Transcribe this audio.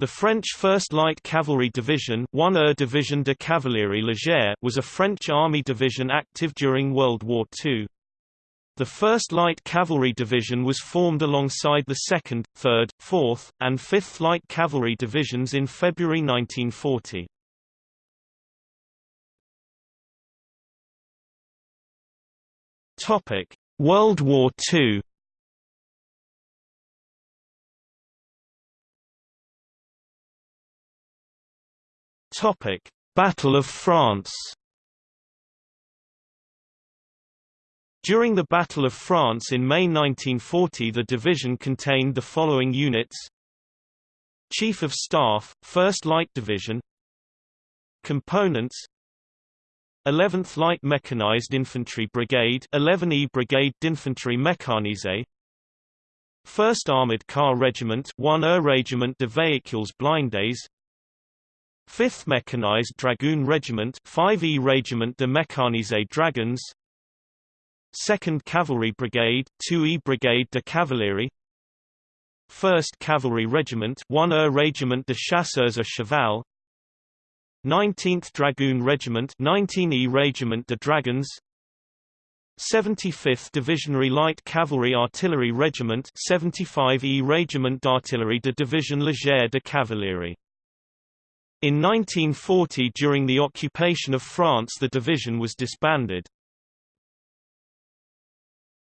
The French 1st Light Cavalry Division 1er Division de Cavalerie Légère was a French army division active during World War II. The 1st Light Cavalry Division was formed alongside the 2nd, 3rd, 4th, and 5th Light Cavalry Divisions in February 1940. World War II Battle of France. During the Battle of France in May 1940 the division contained the following units. Chief of Staff, 1st Light Division. Components. 11th Light Mechanized Infantry Brigade 11E Brigade d'Infanterie Mécanisée. 1st Armored Car Regiment 1er Régiment de Véhicules Blindés 5th Mechanized Dragoon Regiment 5e Regiment de Mécanisés Dragons. 2nd Cavalry Brigade 2e Brigade de Cavalerie. 1st Cavalry Regiment 1er Regiment de Chasseurs à Cheval 19th Dragoon Regiment 19e Regiment de Dragons. 75th Divisionary Light Cavalry Artillery Regiment 75e Regiment d'Artillerie de Division Légère de Cavalerie in 1940 during the occupation of France the division was disbanded.